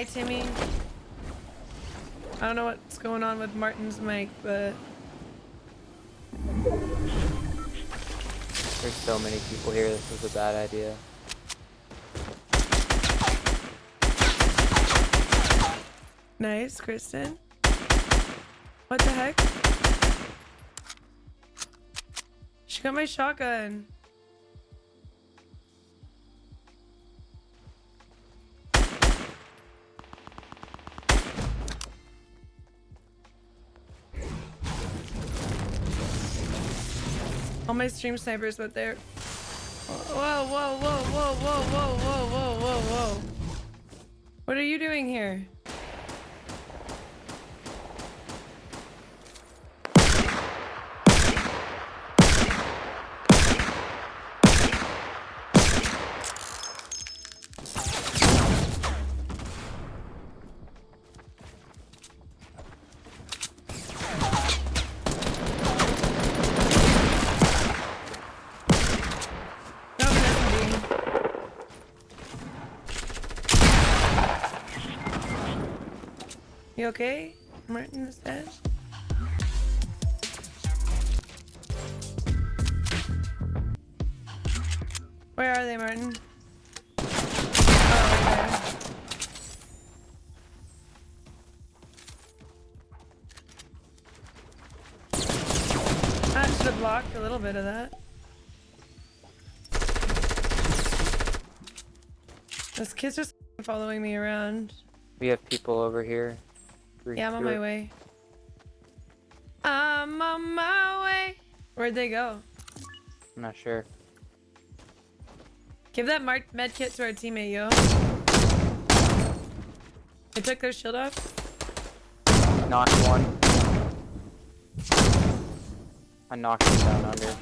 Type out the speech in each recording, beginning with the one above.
Hi, Timmy. I don't know what's going on with Martin's mic, but There's so many people here, this was a bad idea. nice, Kristen. What the heck? She got my shotgun. All my stream snipers went there. Whoa, whoa, whoa, whoa, whoa, whoa, whoa, whoa, whoa, whoa. What are you doing here? You okay? Martin is dead. Where are they, Martin? Oh. I should have blocked a little bit of that. Those kid's just following me around. We have people over here. Yeah, I'm on my way. I'm on my way. Where'd they go? I'm not sure. Give that med kit to our teammate, yo. They took their shield off. Knocked one. I knocked him down under.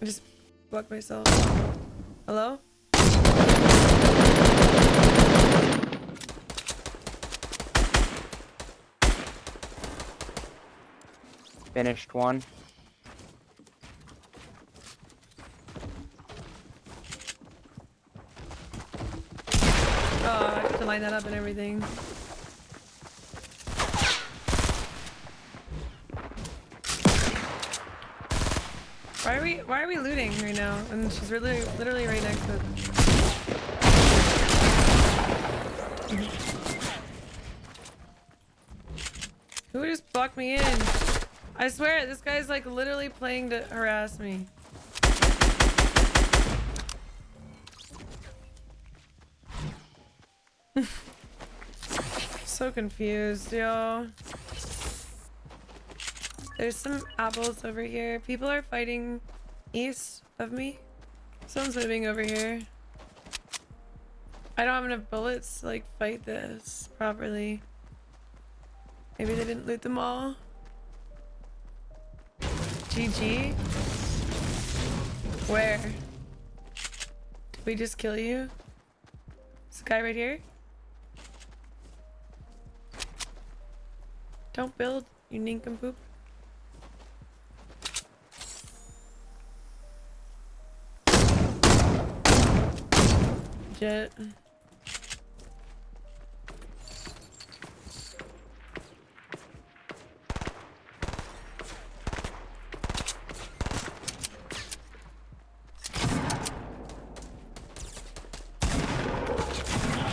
I just blocked myself. Hello? Finished one. Oh, I have to line that up and everything. Why are we why are we looting right now? And she's really literally right next to Who just blocked me in? I swear this guy's like literally playing to harass me. So confused, yo. There's some apples over here. People are fighting east of me. Someone's moving over here. I don't have enough bullets to like fight this properly. Maybe they didn't loot them all. GG? Where? Did we just kill you? This guy right here? Don't build, you nincompoop. Jet.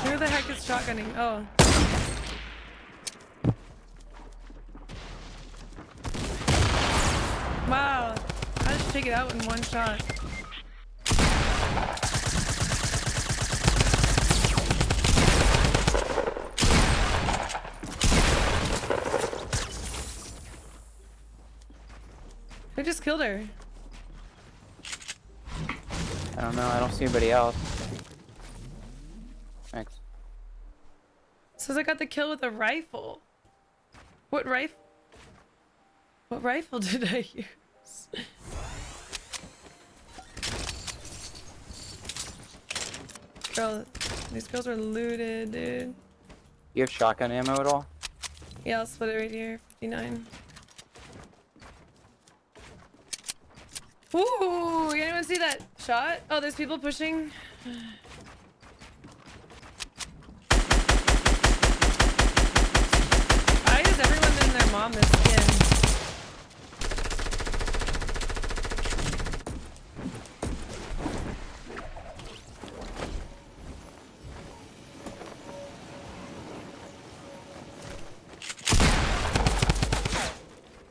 Who the heck is shotgunning? Oh. Wow. I just take it out in one shot. I just killed her? I don't know, I don't see anybody else. Thanks. Says I got the kill with a rifle. What rifle? What rifle did I use? Girl, these girls are looted, dude. You have shotgun ammo at all? Yeah, I'll split it right here. 59. Ooh, anyone see that shot? Oh, there's people pushing. bomb this skin.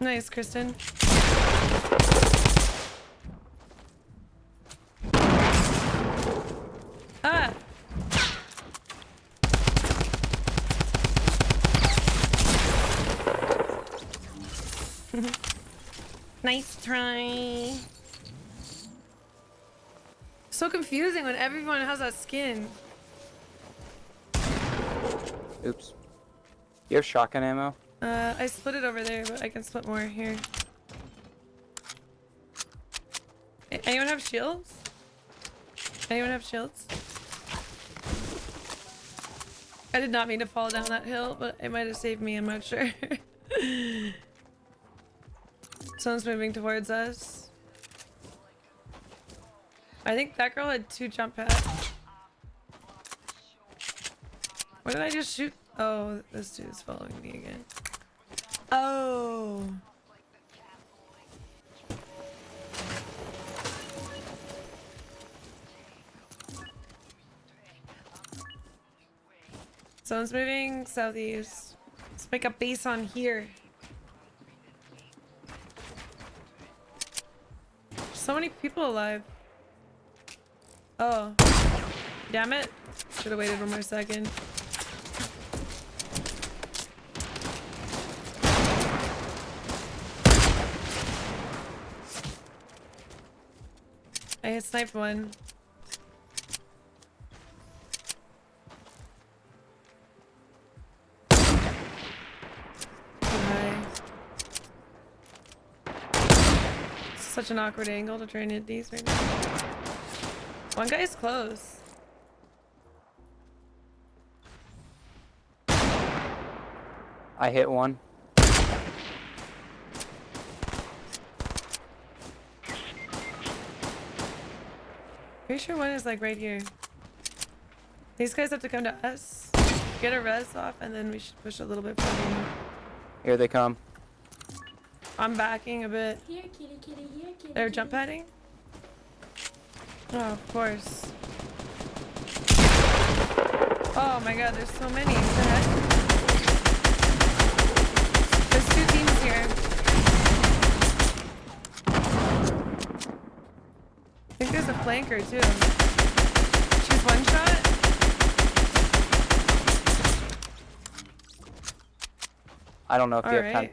Nice, Kristen. Nice try. So confusing when everyone has that skin. Oops. You have shotgun ammo? Uh, I split it over there, but I can split more here. Anyone have shields? Anyone have shields? I did not mean to fall down that hill, but it might have saved me, I'm not sure. Someone's moving towards us. I think that girl had two jump pads. What did I just shoot? Oh, this dude's following me again. Oh. Someone's moving southeast. Let's make a base on here. So many people alive. Oh. Damn it. Should have waited one more second. I hit sniped one. Such an awkward angle to try and hit these right now. One guy's close. I hit one. Pretty sure one is like right here. These guys have to come to us. Get a res off and then we should push a little bit further. Here they come. I'm backing a bit. Here, kitty, kitty, here, kitty. They're kitty. jump padding? Oh, of course. Oh my god, there's so many. What the heck? There's two teams here. I think there's a flanker too. She's one shot? I don't know if you have time.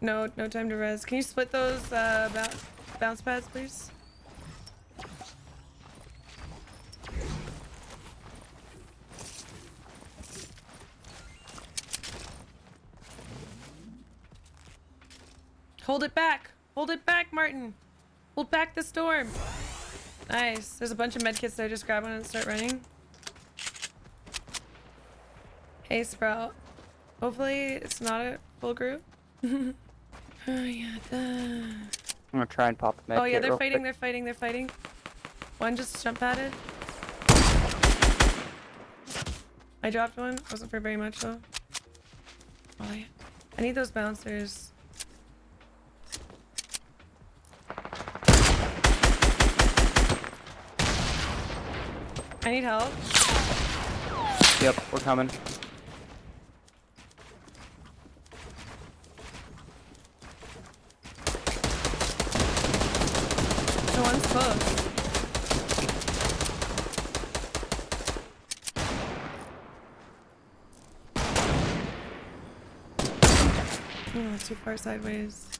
No, no time to res. Can you split those uh, bounce, bounce pads, please? Hold it back! Hold it back, Martin! Hold back the storm! Nice. There's a bunch of medkits there. Just grab one and start running. Hey, Sprout. Hopefully it's not a full group. oh yeah. duh. I'm gonna try and pop med Oh yeah, they're fighting. quick. They're fighting. They're fighting. One just jump padded. I dropped one. Wasn't for very much though. Oh yeah. I need those bouncers. I need help. Yep, we're coming. No one's close. Oh, too far sideways.